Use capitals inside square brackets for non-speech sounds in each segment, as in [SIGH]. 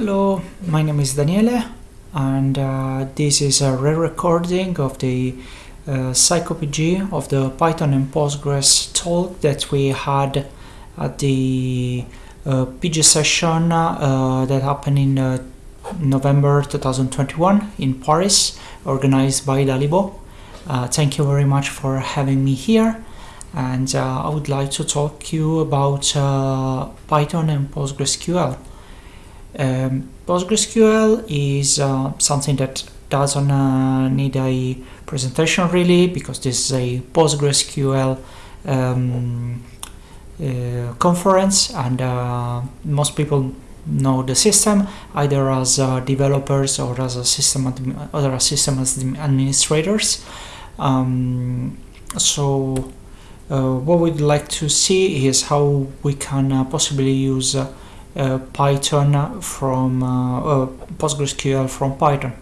Hello, my name is Daniele and uh, this is a re-recording of the uh, Psycopg of the Python and Postgres talk that we had at the uh, PG session uh, that happened in uh, November 2021 in Paris, organized by Dalibo. Uh, thank you very much for having me here and uh, I would like to talk to you about Python and PostgreSQL. Um, PostgreSQL is uh, something that doesn't uh, need a presentation really because this is a PostgreSQL um, uh, conference and uh, most people know the system either as uh, developers or as a system other system administrators. Um, so uh, what we'd like to see is how we can possibly use Python from PostgreSQL from Python.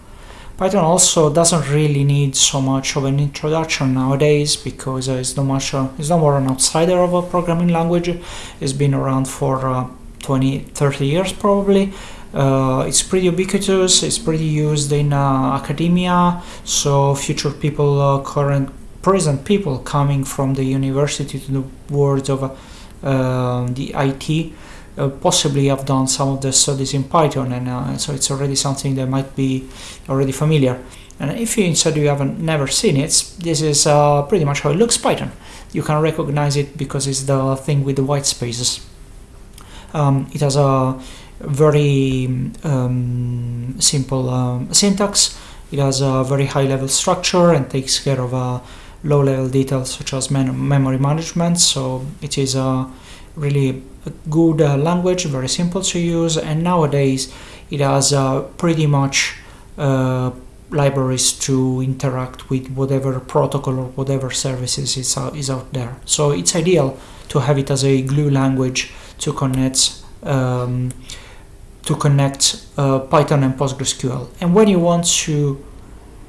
Python also doesn't really need so much of an introduction nowadays because uh, it's not much uh, it's not more an outsider of a programming language. It's been around for uh, 20 30 years probably. It's pretty ubiquitous. It's pretty used in academia. So future people current present people coming from the university to the world of uh, the IT uh, possibly have done some of the studies in Python and uh, so it's already something that might be already familiar. And if you instead you haven't never seen it this is uh, pretty much how it looks Python. You can recognize it because it's the thing with the white spaces. Um, it has a very um, simple um, syntax. It has a very high level structure and takes care of uh, low-level details such as memory management. So it is a really good uh, language very simple to use and nowadays it has uh, pretty much uh, libraries to interact with whatever protocol or whatever services is out, is out there. So it's ideal to have it as a glue language to connect um, to connect uh, Python and PostgreSQL. And when you want to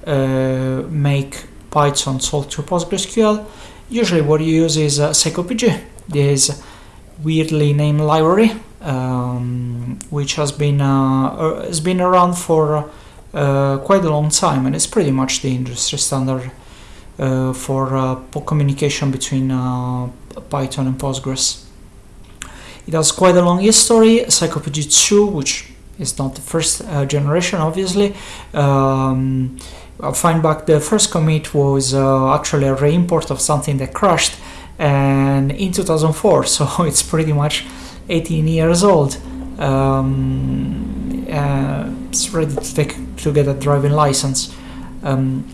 uh, make Python sold to PostgreSQL, usually what you use is uh, Psycopg, this weirdly named library, um, which has been uh, uh, has been around for uh, quite a long time, and it's pretty much the industry standard uh, for uh, communication between Python and Postgres. It has quite a long history. Psycopg 2, which is not the first generation, obviously. Um, I'll find back the first commit was actually a reimport of something that crashed and in 2004 [LAUGHS] so it's pretty much 18 years old um, uh, it's ready to take to get a driving license. Um,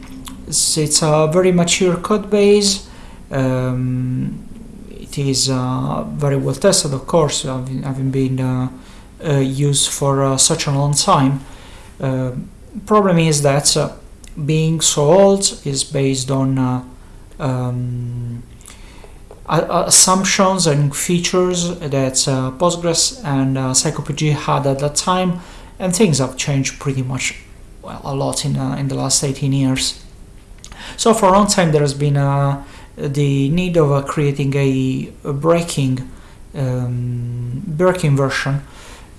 so it's a very mature code base. Um, it is uh, very well tested of course having, been uh, uh used for uh, such a long time. Uh, problem is that being so old is based on um, assumptions and features that uh, Postgres and uh, Psycopg had at that time and things have changed pretty much well a lot in, uh, in the last 18 years. So for a long time there has been uh, the need of uh, creating a, a breaking um, breaking version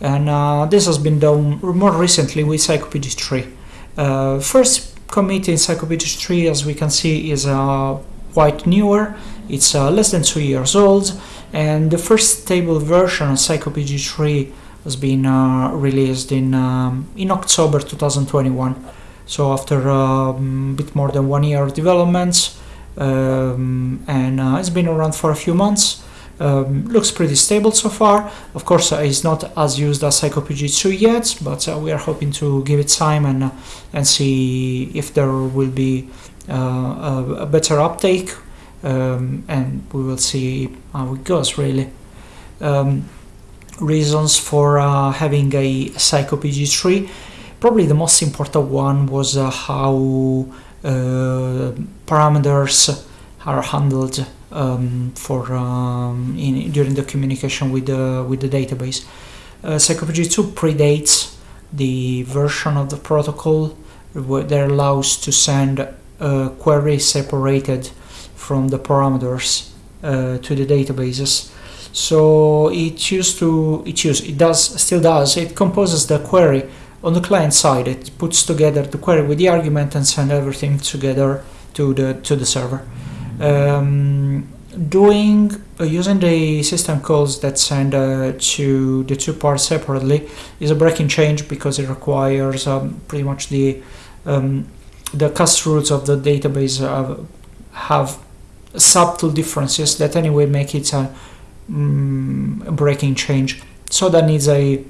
and uh, this has been done more recently with Psycopg 3. first commit in Psycopg 3 as we can see is uh, quite newer. It's uh, less than two years old. And the first stable version of Psycopg 3 has been uh, released in um, in October 2021 so after um, a bit more than one year of development um, and uh, it's been around for a few months um, looks pretty stable so far. Of course, uh, it's not as used as Psycopg 2 yet, but uh, we are hoping to give it time and uh, and see if there will be uh, a, a, better uptake, um, and we will see how it goes. Really, um, reasons for uh, having a Psycopg 3. Probably the most important one was uh, how parameters are handled um, for um, in, during the communication with the with the database. Uh, Psycopg 2 predates the version of the protocol that allows to send a query separated from the parameters uh, to the databases. So it used to, it used, it does, still does, it composes the query on the client side. It puts together the query with the argument and send everything together to the to the server. Um, doing uh, using the system calls that send uh, to the two parts separately is a breaking change because it requires um, pretty much the um, the cast rules of the database uh, have subtle differences that anyway make it a, mm, a breaking change. So that needs a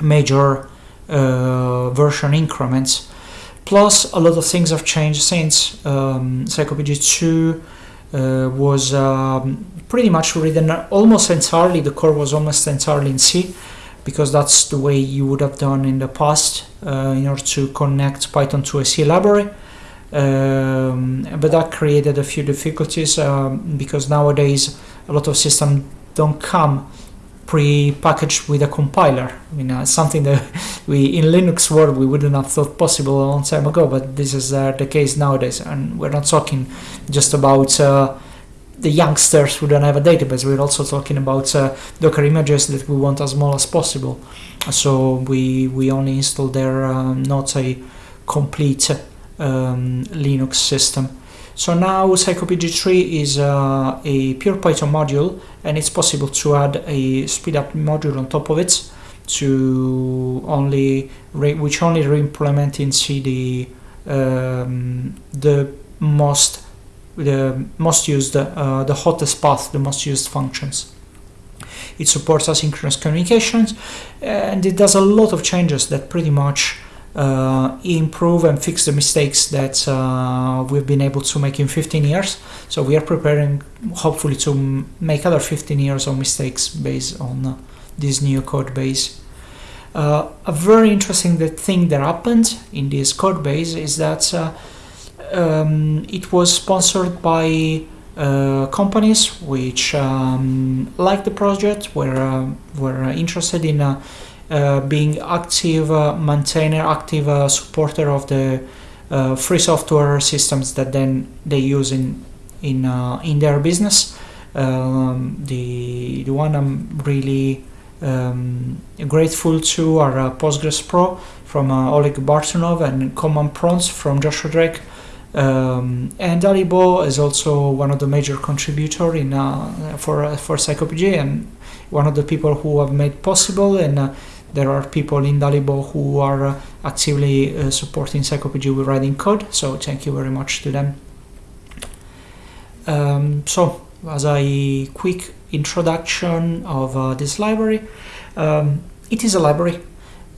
major uh, version increments. Plus, a lot of things have changed since um, Psycopg 2 uh, was um, pretty much written almost entirely, the core was almost entirely in C because that's the way you would have done in the past uh, in order to connect Python to a C library. Um, but that created a few difficulties um, because nowadays a lot of systems don't come pre-packaged with a compiler. I mean, uh, something that [LAUGHS] we in Linux world we wouldn't have thought possible a long time ago, but this is uh, the case nowadays. And we're not talking just about uh, the youngsters who don't have a database. We're also talking about uh, Docker images that we want as small as possible. So we we only install there um, not a complete um, Linux system. So now Psycopg3 is uh, a pure Python module and it's possible to add a speedup module on top of it to only which only re-implement in C the um, the most the most used uh, the hottest path the most used functions. It supports asynchronous communications and it does a lot of changes that pretty much uh, improve and fix the mistakes that uh, we've been able to make in 15 years. So we are preparing, hopefully, to make other 15 years of mistakes based on uh, this new code base. Uh, a very interesting thing that happened in this code base is that uh, um, it was sponsored by uh, companies which um, liked the project, were, were interested in uh, being active uh, maintainer, active uh, supporter of the free software systems that then they use in in in their business. Um, the the one I'm really um, grateful to are uh, Postgres Pro from uh, Oleg Bartunov and Command Prompts from Joshua Drake. Um, and Dalibo is also one of the major contributor in uh, for for Psycopg and one of the people who have made possible and there are people in Dalibo who are uh, actively uh, supporting Psycopg with writing code, so thank you very much to them. Um, so, as a quick introduction of uh, this library, um, it is a library.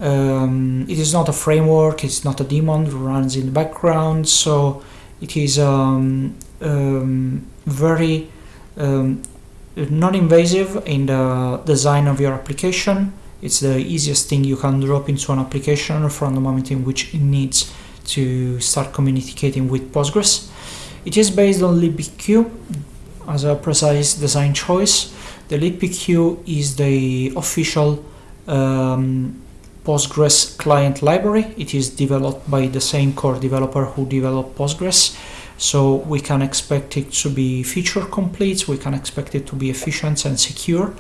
Um, it is not a framework, it's not a daemon, it runs in the background, so it is um, um, very um, non-invasive in the design of your application it's the easiest thing you can drop into an application from the moment in which it needs to start communicating with Postgres. It is based on libpq as a precise design choice. The libpq is the official um, Postgres client library. It is developed by the same core developer who developed Postgres. So we can expect it to be feature complete, we can expect it to be efficient and secure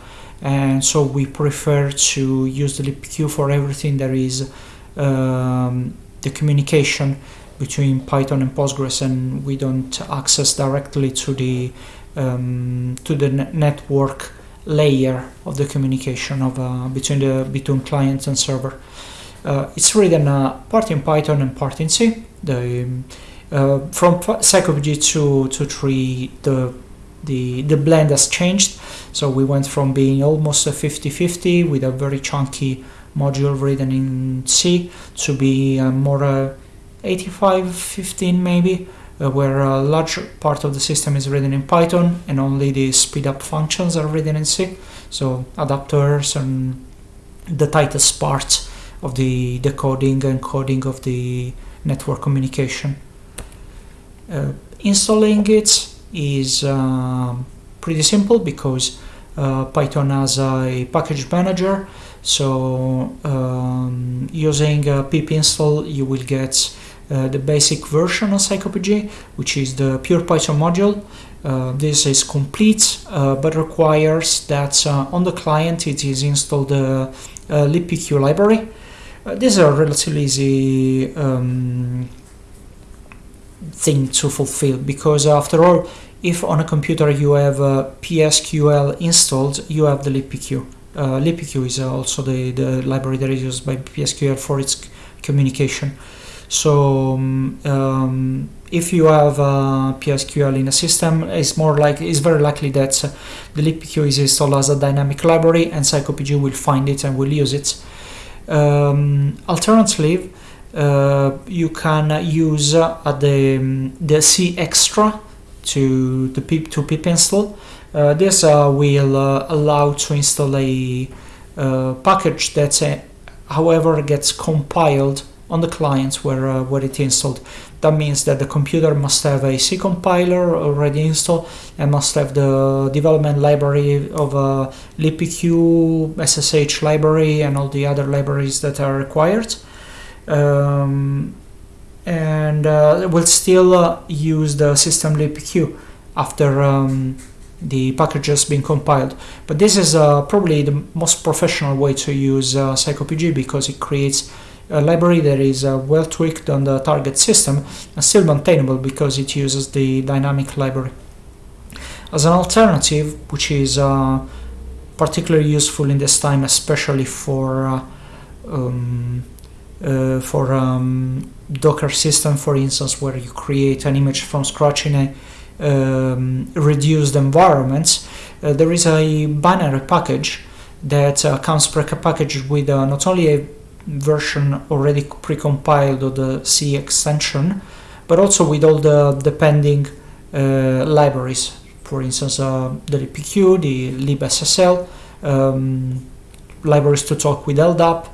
and so we prefer to use the libpq for everything there is um, the communication between Python and Postgres and we don't access directly to the um, to the network layer of the communication of uh, between the between client and server. Uh, it's written uh, part in Python and part in C. The um, uh, from Psycopg 2 to 3 the the the blend has changed so we went from being almost a 50-50 with a very chunky module written in C to be a more 85-15 maybe, uh, where a large part of the system is written in Python and only the speed up functions are written in C. So adapters and the tightest part of the decoding and coding of the network communication. Uh, installing it is uh, pretty simple because uh, Python has a package manager so um, using pip install you will get uh, the basic version of Psycopg, which is the pure Python module. Uh, this is complete, uh, but requires that uh, on the client it is installed the libpq library. this is a relatively easy um, thing to fulfill because after all, if on a computer you have PSQL installed, you have the libpq. Uh, libpq is also the, the library that is used by PSQL for its communication. So um, um, if you have uh, PSQL in a system, it's more like it's very likely that uh, the libpq is installed as a dynamic library, and Psycopg will find it and will use it. Um, alternatively, uh, you can use uh, the um, the C extra to the pip to pip install. Uh, this uh, will allow to install a package that, however, gets compiled on the client where, uh, where it installed. That means that the computer must have a C compiler already installed and must have the development library of a libpq, SSH library and all the other libraries that are required. Um, and uh, will still uh, use the system libpq after um, the package has been compiled. But this is uh, probably the most professional way to use uh, Psycopg because it creates a library that is uh, well tweaked on the target system and still maintainable because it uses the dynamic library. As an alternative, which is uh, particularly useful in this time, especially for um, uh, for um, Docker system, for instance, where you create an image from scratch in a um, reduced environment, uh, there is a binary package that uh, comes pre-packaged with not only a version already precompiled of the C extension, but also with all the depending uh, libraries. For instance, uh, the libpq, the libssl, um, libraries to talk with LDAP,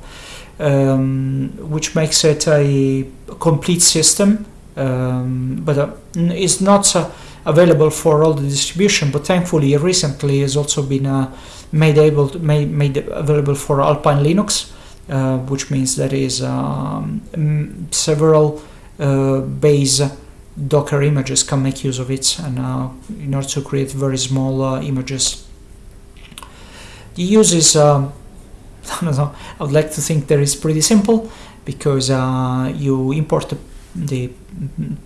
um, which makes it a complete system, um, but uh, it's not uh, available for all the distribution. But thankfully, recently has also been uh, made able to, made, made available for Alpine Linux. Uh, which means there is um, several uh, base Docker images can make use of it and uh, in order to create very small images. The use is, um, I I would like to think that it's pretty simple because you import the, the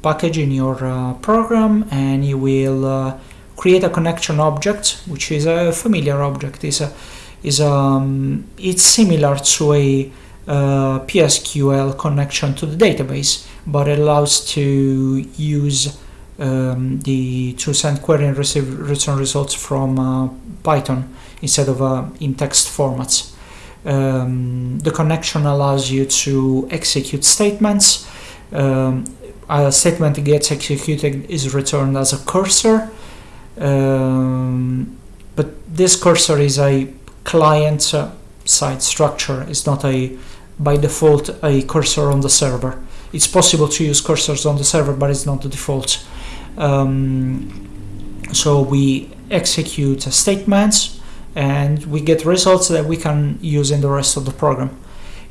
package in your uh, program and you will uh, create a connection object which is a familiar object is a is um, it's similar to a uh, PSQL connection to the database, but it allows to use um, the to send query and receive return results from uh, Python instead of uh, in text formats. Um, the connection allows you to execute statements. Um, a statement gets executed is returned as a cursor, um, but this cursor is a client side structure It's not a by default a cursor on the server. It's possible to use cursors on the server, but it's not the default. Um, so we execute statements and we get results that we can use in the rest of the program.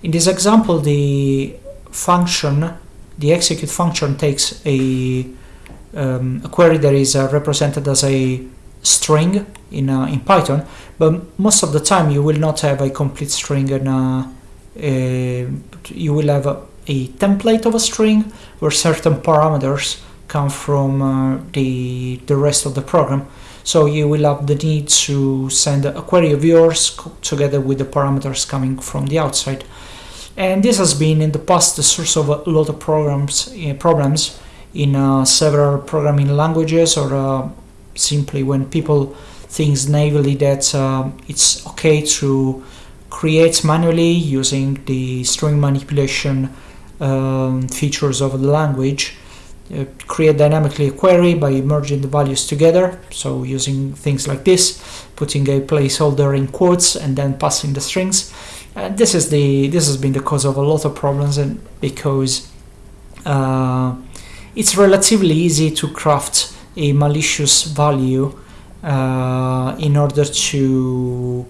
In this example, the function, the execute function takes a, um, a query that is uh, represented as a string in, uh, in Python, but most of the time you will not have a complete string and uh, you will have a, a, template of a string where certain parameters come from uh, the, the rest of the program. So you will have the need to send a query of yours together with the parameters coming from the outside. And this has been in the past the source of a lot of programs, uh, problems in uh, several programming languages or uh, simply when people think naively that uh, it's okay to create manually using the string manipulation um, features of the language create dynamically a query by merging the values together. So using things like this putting a placeholder in quotes and then passing the strings. And this is the this has been the cause of a lot of problems and because uh, it's relatively easy to craft a malicious value uh, in order to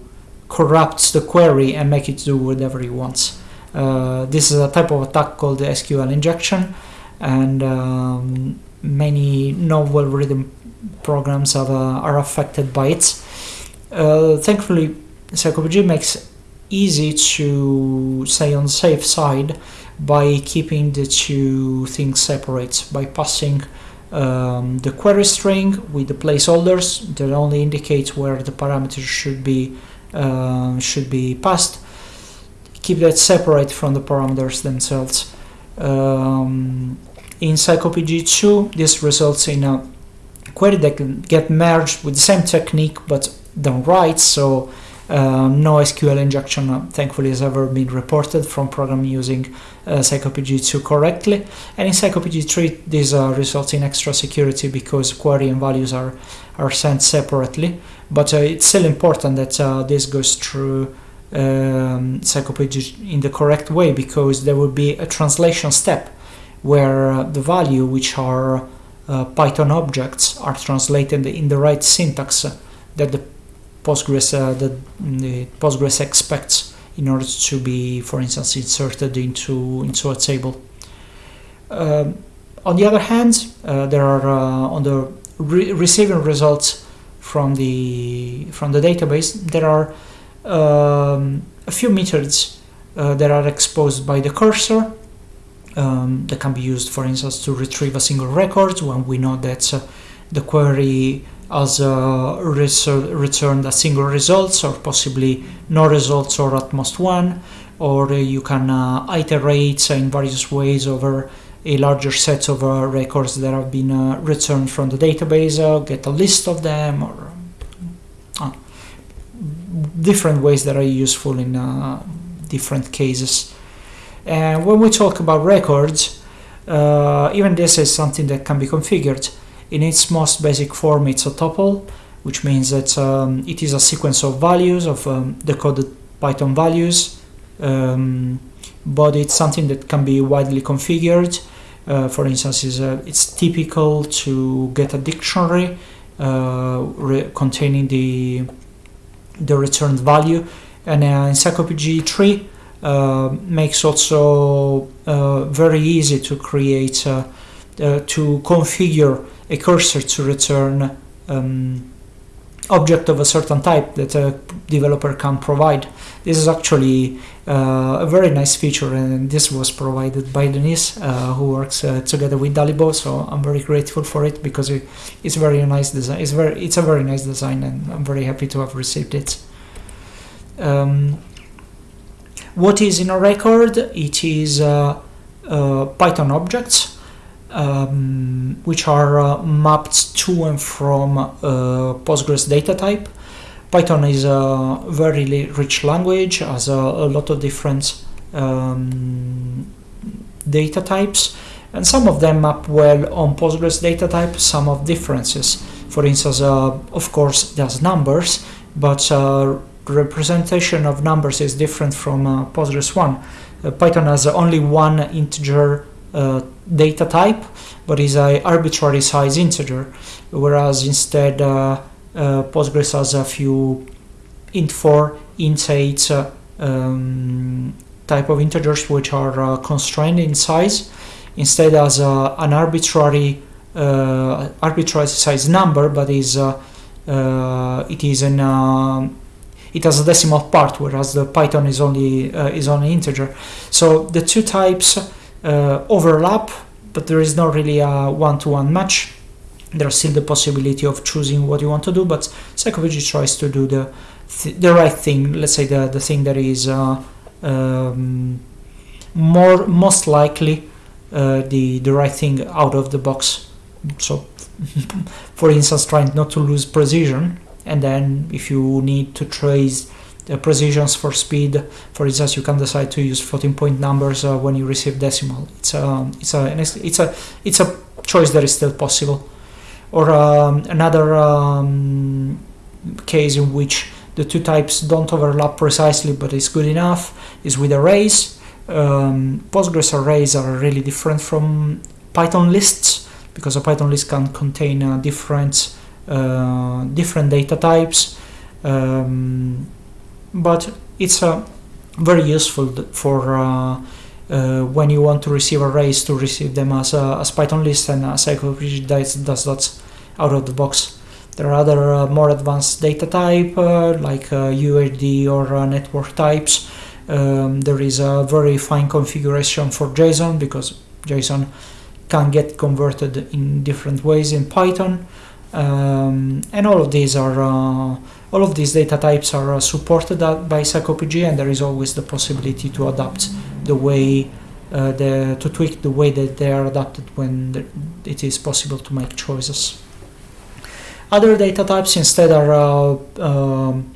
corrupt the query and make it do whatever it wants. Uh, this is a type of attack called the SQL injection and um, many novel well-written programs have, uh, are affected by it. Uh, thankfully, Psycopg makes easy to stay on safe side by keeping the two things separate by passing um, the query string with the placeholders that only indicate where the parameters should be uh, should be passed keep that separate from the parameters themselves um, in Psycopg2 this results in a query that can get merged with the same technique but done right so um, no SQL injection, uh, thankfully, has ever been reported from program using uh, Psycopg2 correctly. And in Psycopg3, this uh, results in extra security because query and values are, are sent separately. But uh, it's still important that uh, this goes through um, Psycopg in the correct way because there will be a translation step where uh, the value, which are Python objects, are translated in the right syntax that the Postgres uh, that the Postgres expects in order to be, for instance, inserted into into a table. Um, on the other hand, uh, there are uh, on the re receiving results from the from the database. There are um, a few methods uh, that are exposed by the cursor um, that can be used, for instance, to retrieve a single record when we know that uh, the query has uh, returned a single results or possibly no results or at most one or you can uh, iterate in various ways over a larger set of uh, records that have been uh, returned from the database uh, get a list of them or uh, different ways that are useful in different cases and when we talk about records even this is something that can be configured. In its most basic form, it's a tuple, which means that um, it is a sequence of values, of um, decoded Python values, um, but it's something that can be widely configured. Uh, for instance, uh, it's typical to get a dictionary uh, containing the the returned value, and uh, Psycopg 3 uh, makes also uh, very easy to create uh, to configure a cursor to return um, object of a certain type that a developer can provide. This is actually uh, a very nice feature and this was provided by Denise uh, who works uh, together with Dalibo so I'm very grateful for it because it, it's very nice design it's very it's a very nice design and I'm very happy to have received it um, what is in a record it is uh, uh, Python objects um, which are uh, mapped to and from Postgres data type. Python is a very rich language, has a, a lot of different um, data types, and some of them map well on Postgres data type, some of differences. For instance, uh, of course, there's numbers, but uh, representation of numbers is different from uh, Postgres one. Uh, Python has only one integer uh, data type, but is a arbitrary size integer, whereas instead uh, uh, Postgres has a few int4, int8 uh, um, type of integers which are constrained in size. Instead has an arbitrary arbitrary size number, but is it is an it has a decimal part, whereas the Python is only uh, is only integer. So the two types uh, overlap, but there is not really a one-to-one -one match. There's still the possibility of choosing what you want to do, but Psycopg tries to do the th the right thing. Let's say the the thing that is uh, um, more most likely uh, the the right thing out of the box. So, [LAUGHS] for instance, trying not to lose precision, and then if you need to trace the precisions for speed. For instance, you can decide to use floating point numbers uh, when you receive decimal. It's a um, it's a it's a it's a choice that is still possible. Or um, another um, case in which the two types don't overlap precisely, but it's good enough, is with arrays. Um, Postgres arrays are really different from Python lists because a Python list can contain uh, different uh, different data types. Um, but it's uh, very useful for uh, uh, when you want to receive arrays to receive them as, a, as Python list and Psycopg does, does that out of the box. There are other more advanced data type like UID or network types. Um, there is a very fine configuration for JSON because JSON can get converted in different ways in Python. Um, and all of these are uh, all of these data types are uh, supported by Psycopg and there is always the possibility to adapt the way uh, the, to tweak the way that they are adapted when the, it is possible to make choices. Other data types instead are uh, um,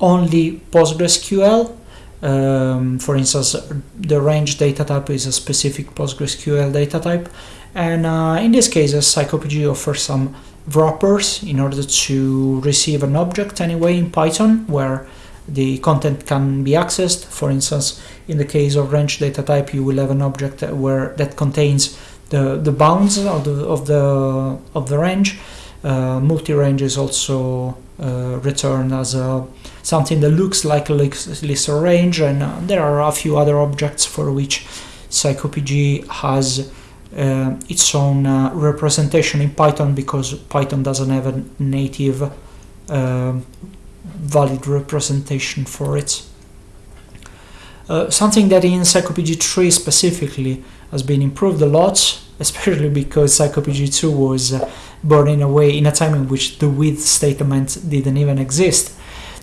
only PostgreSQL. Um, for instance, the range data type is a specific PostgreSQL data type. And uh, in these cases, Psycopg offers some wrappers in order to receive an object anyway in Python where the content can be accessed. For instance, in the case of range data type, you will have an object where that contains the, the bounds of the, of the, of the range. Uh, multi-range is also uh, returned as a, something that looks like a list range, and uh, there are a few other objects for which Psycopg has uh, its own uh, representation in Python because Python doesn't have a native uh, valid representation for it. Uh, something that in Psycopg 3 specifically has been improved a lot, [LAUGHS] especially because Psycopg 2 was uh, born in a way in a time in which the with statement didn't even exist,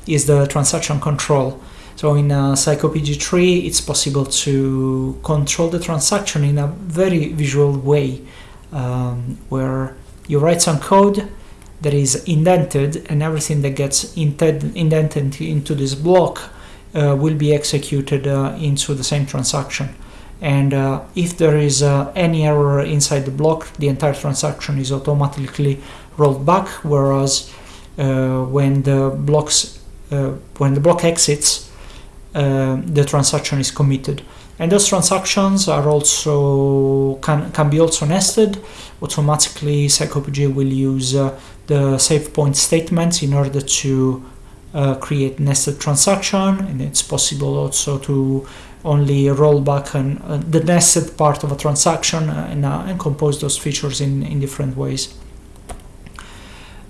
is the transaction control. So in uh, Psycopg 3, it's possible to control the transaction in a very visual way, um, where you write some code that is indented, and everything that gets indented into this block uh, will be executed uh, into the same transaction. And uh, if there is uh, any error inside the block, the entire transaction is automatically rolled back. Whereas uh, when the blocks, when the block exits, uh, the transaction is committed. And those transactions are also can, can be also nested. Automatically Psycopg will use uh, the save point statements in order to uh, create nested transaction. And it's possible also to only roll back an, uh, the nested part of a transaction and, uh, and compose those features in, in different ways.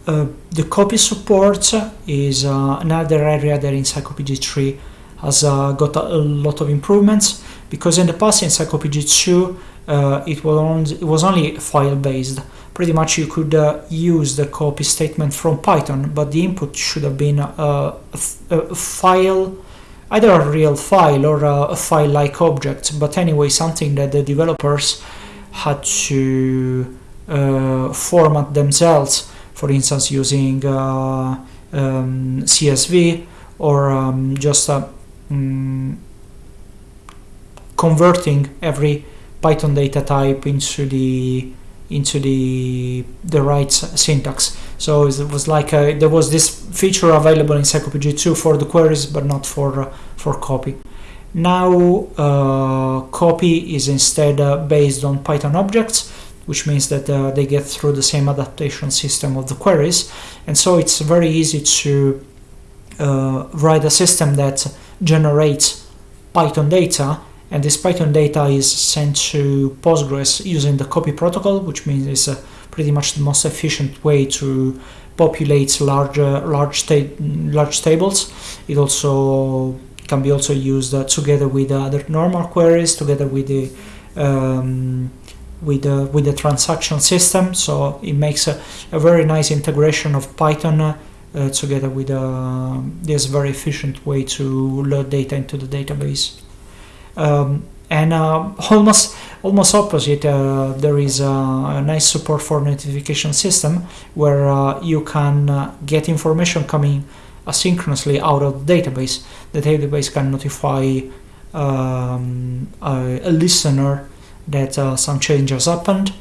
Uh, the copy support is another area that in Psycopg 3 has uh, got a, lot of improvements. Because in the past in Psycopg 2 uh, it, was only, it was only file based. Pretty much you could uh, use the copy statement from Python, but the input should have been a, a, file, either a real file or a, file like object, but anyway, something that the developers had to uh, format themselves, for instance, using uh, um, CSV or um, just a um, converting every Python data type into the into the the right syntax. So it was like a, there was this feature available in Psycopg 2 for the queries, but not for uh, for copy. Now uh, copy is instead uh, based on Python objects, which means that uh, they get through the same adaptation system of the queries, and so it's very easy to uh, write a system that generates Python data and this Python data is sent to Postgres using the copy protocol, which means it's pretty much the most efficient way to populate large large, ta large tables. It also can be also used uh, together with other normal queries, together with the um, with the with the transaction system. So it makes a, a very nice integration of Python uh, uh, together with uh, this very efficient way to load data into the database. Um, and uh, [LAUGHS] almost almost opposite, uh, there is a, a, nice support for notification system where uh, you can uh, get information coming asynchronously out of the database. The database can notify um, a, a, listener that some changes happened.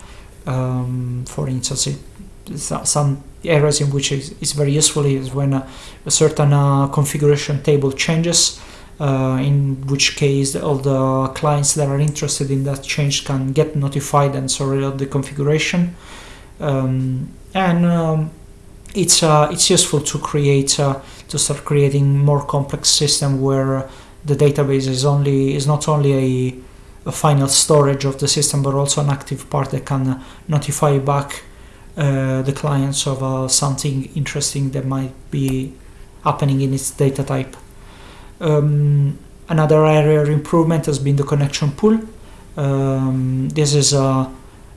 Um, for instance, it, some areas in which it's very useful is when a, a certain uh, configuration table changes uh, in which case all the clients that are interested in that change can get notified and so reload the configuration. Um, and um, it's uh, it's useful to create uh, to start creating more complex system where the database is only is not only a a final storage of the system, but also an active part that can notify back uh, the clients of uh, something interesting that might be happening in its data type. Um, another area of improvement has been the connection pool. Um, this is uh,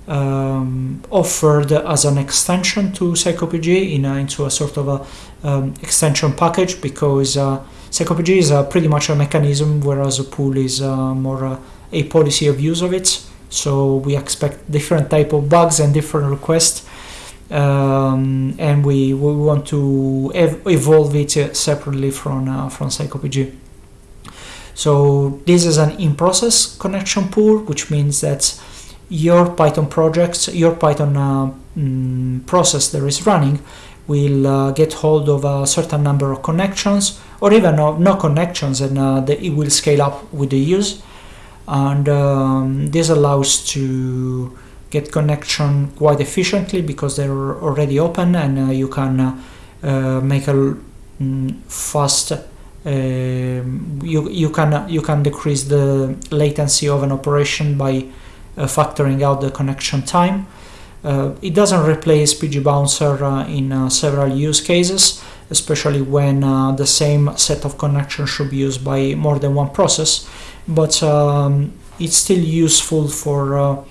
um, offered as an extension to Psycopg in into a sort of a um, extension package because uh, Psycopg is uh, pretty much a mechanism, whereas a pool is uh, more a policy of use of it. So we expect different type of bugs and different requests, um, and we, we want to ev evolve it uh, separately from uh, from Psycopg. So this is an in-process connection pool, which means that your Python projects, your Python uh, mm, process that is running will uh, get hold of a certain number of connections or even no, no connections and uh, the, it will scale up with the use and um, this allows to get connection quite efficiently because they're already open and uh, you can uh, uh, make a mm, fast um, you, you can you can decrease the latency of an operation by uh, factoring out the connection time. Uh, it doesn't replace PG Bouncer uh, in several use cases, especially when the same set of connections should be used by more than one process, but um, it's still useful for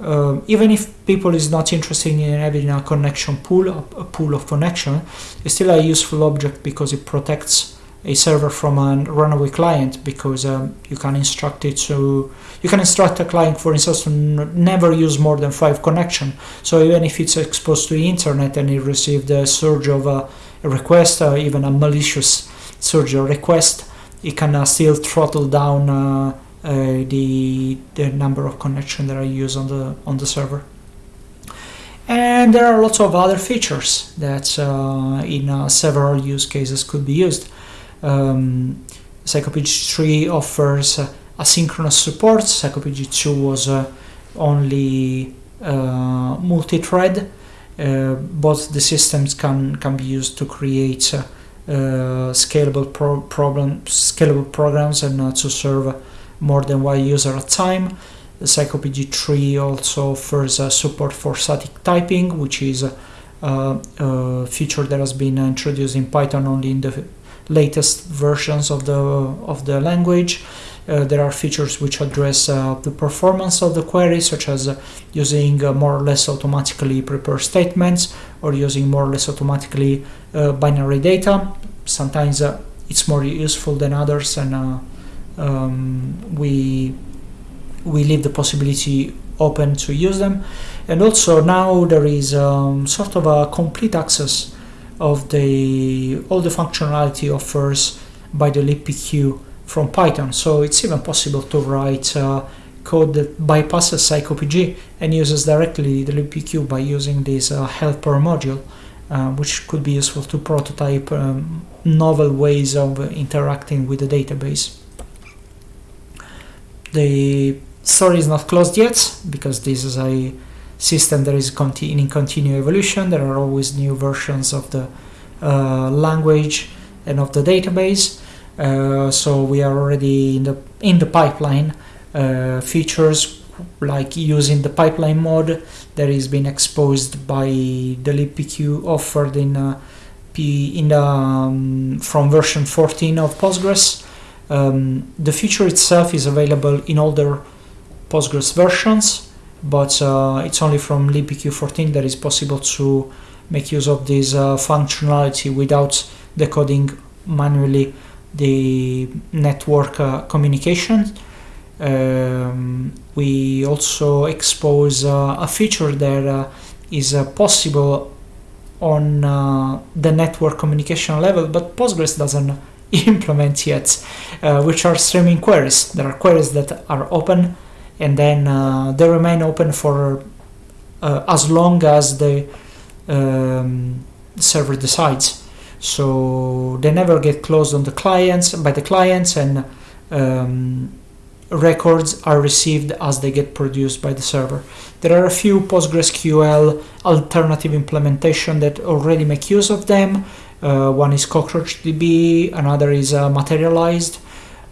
uh, even if people is not interested in having a connection pool, a, pool of connection, it's still a useful object because it protects a server from a runaway client because um, you can instruct it to you can instruct a client for instance to never use more than five connection. So even if it's exposed to the internet and it received a surge of a, a request or even a malicious surge request it can uh, still throttle down uh, uh, the the number of connection that are used on the on the server and there are lots of other features that uh, in uh, several use cases could be used um, Psycopg 3 offers uh, asynchronous support. Psycopg 2 was uh, only uh, multi-thread. Uh, both the systems can can be used to create uh, scalable pro problem scalable programs and to serve more than one user at a time. The Psycopg 3 also offers support for static typing, which is a, a feature that has been introduced in Python only in the latest versions of the of the language. Uh, there are features which address uh, the performance of the query, such as uh, using uh, more or less automatically prepared statements or using more or less automatically uh, binary data. Sometimes uh, it's more useful than others, and um, we we leave the possibility open to use them. And also now there is um, sort of a complete access of the all the functionality offers by the libpq from Python. So it's even possible to write uh, code that bypasses Psycopg and uses directly the libpq by using this uh, helper module, uh, which could be useful to prototype um, novel ways of interacting with the database. The story is not closed yet because this is a system that is conti in continuous evolution. There are always new versions of the uh, language and of the database. Uh, so we are already in the in the pipeline uh, features like using the pipeline mode that is being exposed by the libpq offered in uh, P in the, um, from version 14 of Postgres. Um, the feature itself is available in older Postgres versions but uh, it's only from libpq 14 that is possible to make use of this uh, functionality without decoding manually the network uh, communication. Um, we also expose uh, a feature that uh, is uh, possible on the network communication level, but Postgres doesn't [LAUGHS] implement yet, which are streaming queries. There are queries that are open and then uh, they remain open for uh, as long as the um, server decides so they never get closed on the clients by the clients and um, records are received as they get produced by the server. There are a few PostgreSQL alternative implementation that already make use of them. Uh, one is CockroachDB, another is uh, Materialized,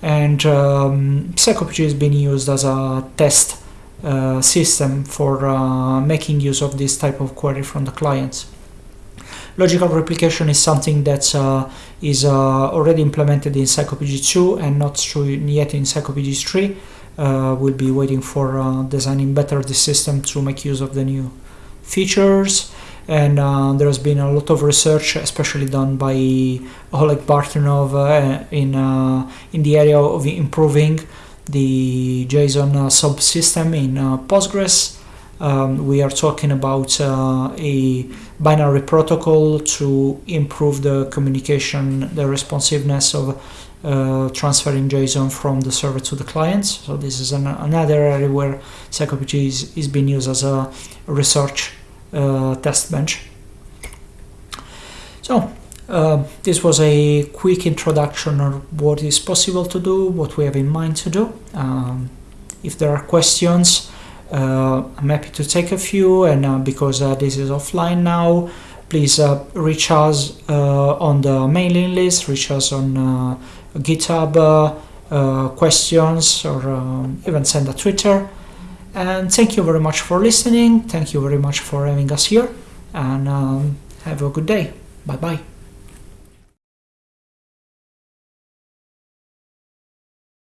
and um, Psycopg is being used as a test uh, system for uh, making use of this type of query from the clients. Logical replication is something that uh, is uh, already implemented in Psycopg 2 and not yet in Psycopg 3. Uh, we'll be waiting for designing better the system to make use of the new features and uh, there has been a lot of research, especially done by Oleg Bartunov uh, in uh, in the area of improving the JSON uh, subsystem in uh, Postgres. Um, we are talking about a binary protocol to improve the communication, the responsiveness of uh, transferring JSON from the server to the clients. So this is an, another area where Psycopg is, is being used as a research test bench. So uh, this was a quick introduction of what is possible to do, what we have in mind to do. Um, if there are questions, uh, I'm happy to take a few, and uh, because uh, this is offline now, please uh, reach us uh, on the mailing list, reach us on GitHub questions, or um, even send a Twitter. And thank you very much for listening. Thank you very much for having us here, and um, have a good day. Bye bye.